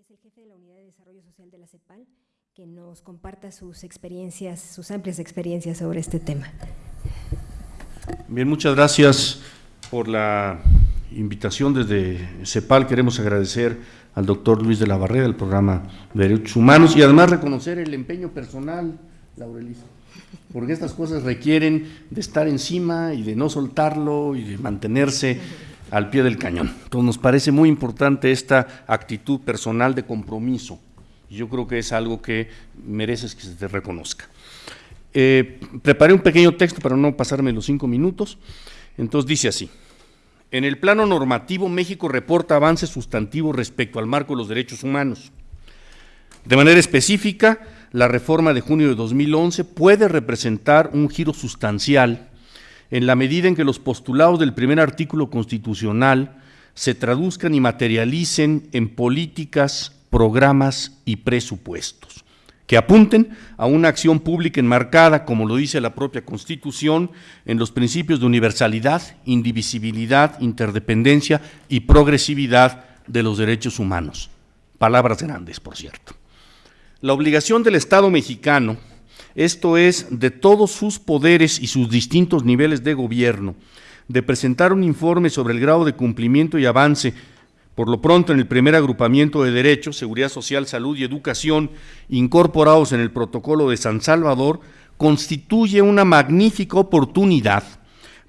es el jefe de la Unidad de Desarrollo Social de la CEPAL, que nos comparta sus experiencias, sus amplias experiencias sobre este tema. Bien, muchas gracias por la invitación desde CEPAL. Queremos agradecer al doctor Luis de la Barrera del programa de Derechos Humanos y además reconocer el empeño personal, Laurelisa, porque estas cosas requieren de estar encima y de no soltarlo y de mantenerse al pie del cañón. Entonces nos parece muy importante esta actitud personal de compromiso yo creo que es algo que mereces que se te reconozca. Eh, preparé un pequeño texto para no pasarme los cinco minutos, entonces dice así. En el plano normativo, México reporta avances sustantivos respecto al marco de los derechos humanos. De manera específica, la reforma de junio de 2011 puede representar un giro sustancial en la medida en que los postulados del primer artículo constitucional se traduzcan y materialicen en políticas, programas y presupuestos, que apunten a una acción pública enmarcada, como lo dice la propia Constitución, en los principios de universalidad, indivisibilidad, interdependencia y progresividad de los derechos humanos. Palabras grandes, por cierto. La obligación del Estado mexicano esto es, de todos sus poderes y sus distintos niveles de gobierno, de presentar un informe sobre el grado de cumplimiento y avance, por lo pronto en el primer agrupamiento de derechos, seguridad social, salud y educación, incorporados en el protocolo de San Salvador, constituye una magnífica oportunidad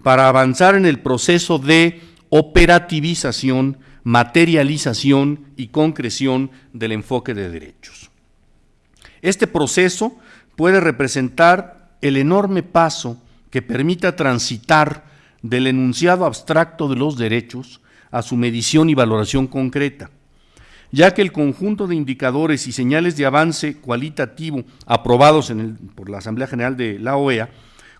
para avanzar en el proceso de operativización, materialización y concreción del enfoque de derechos. Este proceso puede representar el enorme paso que permita transitar del enunciado abstracto de los derechos a su medición y valoración concreta, ya que el conjunto de indicadores y señales de avance cualitativo aprobados por la Asamblea General de la OEA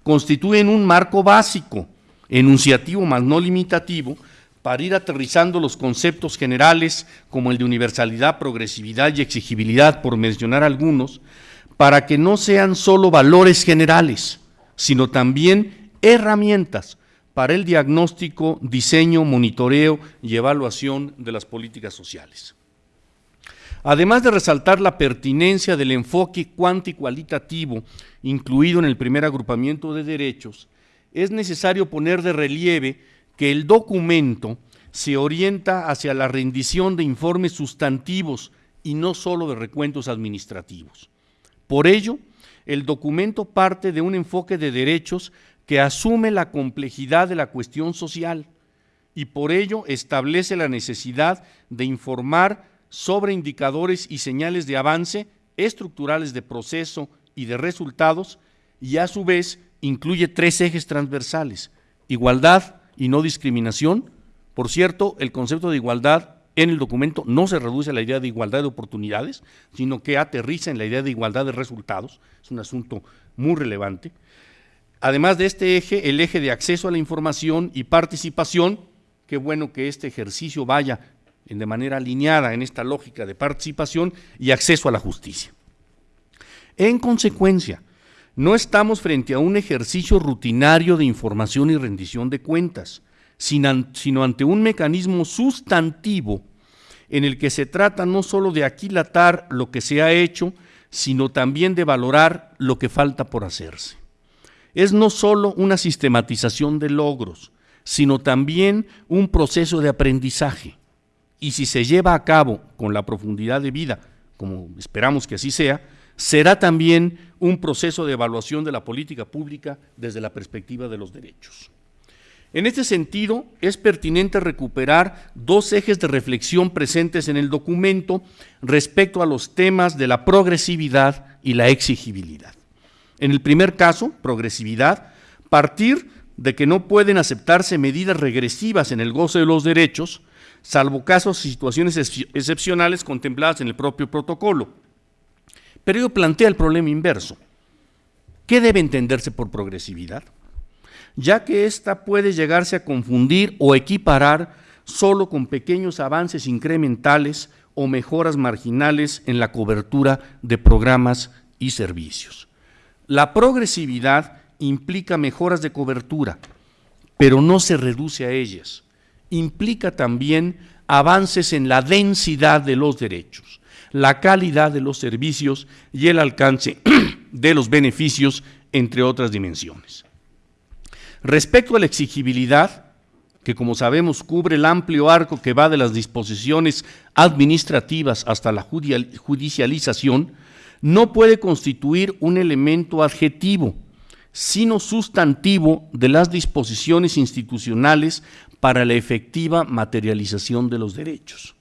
constituyen un marco básico, enunciativo más no limitativo, para ir aterrizando los conceptos generales como el de universalidad, progresividad y exigibilidad, por mencionar algunos, para que no sean solo valores generales, sino también herramientas para el diagnóstico, diseño, monitoreo y evaluación de las políticas sociales. Además de resaltar la pertinencia del enfoque cuantitativo incluido en el primer agrupamiento de derechos, es necesario poner de relieve que el documento se orienta hacia la rendición de informes sustantivos y no solo de recuentos administrativos. Por ello, el documento parte de un enfoque de derechos que asume la complejidad de la cuestión social y por ello establece la necesidad de informar sobre indicadores y señales de avance estructurales de proceso y de resultados y a su vez incluye tres ejes transversales, igualdad y no discriminación. Por cierto, el concepto de igualdad en el documento no se reduce a la idea de igualdad de oportunidades, sino que aterriza en la idea de igualdad de resultados, es un asunto muy relevante. Además de este eje, el eje de acceso a la información y participación, qué bueno que este ejercicio vaya de manera alineada en esta lógica de participación y acceso a la justicia. En consecuencia, no estamos frente a un ejercicio rutinario de información y rendición de cuentas, sino ante un mecanismo sustantivo en el que se trata no solo de aquilatar lo que se ha hecho, sino también de valorar lo que falta por hacerse. Es no solo una sistematización de logros, sino también un proceso de aprendizaje. Y si se lleva a cabo con la profundidad de vida, como esperamos que así sea, será también un proceso de evaluación de la política pública desde la perspectiva de los derechos. En este sentido, es pertinente recuperar dos ejes de reflexión presentes en el documento respecto a los temas de la progresividad y la exigibilidad. En el primer caso, progresividad, partir de que no pueden aceptarse medidas regresivas en el goce de los derechos, salvo casos y situaciones excepcionales contempladas en el propio protocolo. Pero ello plantea el problema inverso. ¿Qué debe entenderse por progresividad? Ya que ésta puede llegarse a confundir o equiparar solo con pequeños avances incrementales o mejoras marginales en la cobertura de programas y servicios. La progresividad implica mejoras de cobertura, pero no se reduce a ellas. Implica también avances en la densidad de los derechos, la calidad de los servicios y el alcance de los beneficios, entre otras dimensiones. Respecto a la exigibilidad, que como sabemos cubre el amplio arco que va de las disposiciones administrativas hasta la judicialización, no puede constituir un elemento adjetivo, sino sustantivo de las disposiciones institucionales para la efectiva materialización de los derechos.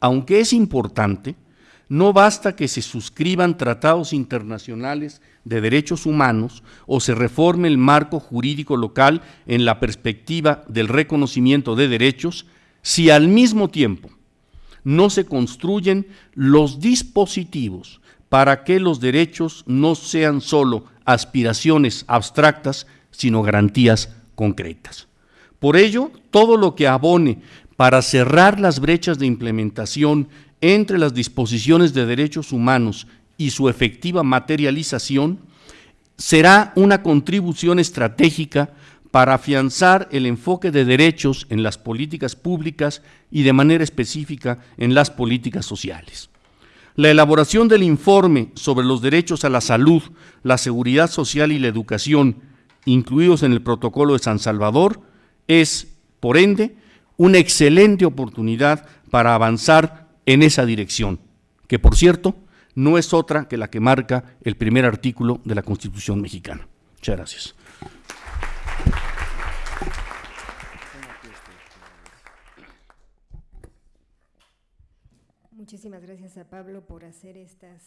Aunque es importante, no basta que se suscriban tratados internacionales de derechos humanos o se reforme el marco jurídico local en la perspectiva del reconocimiento de derechos si al mismo tiempo no se construyen los dispositivos para que los derechos no sean solo aspiraciones abstractas, sino garantías concretas. Por ello, todo lo que abone para cerrar las brechas de implementación entre las disposiciones de derechos humanos y su efectiva materialización será una contribución estratégica para afianzar el enfoque de derechos en las políticas públicas y de manera específica en las políticas sociales. La elaboración del informe sobre los derechos a la salud, la seguridad social y la educación, incluidos en el protocolo de San Salvador, es, por ende, una excelente oportunidad para avanzar en esa dirección, que por cierto, no es otra que la que marca el primer artículo de la Constitución mexicana. Muchas gracias. Muchísimas gracias a Pablo por hacer estas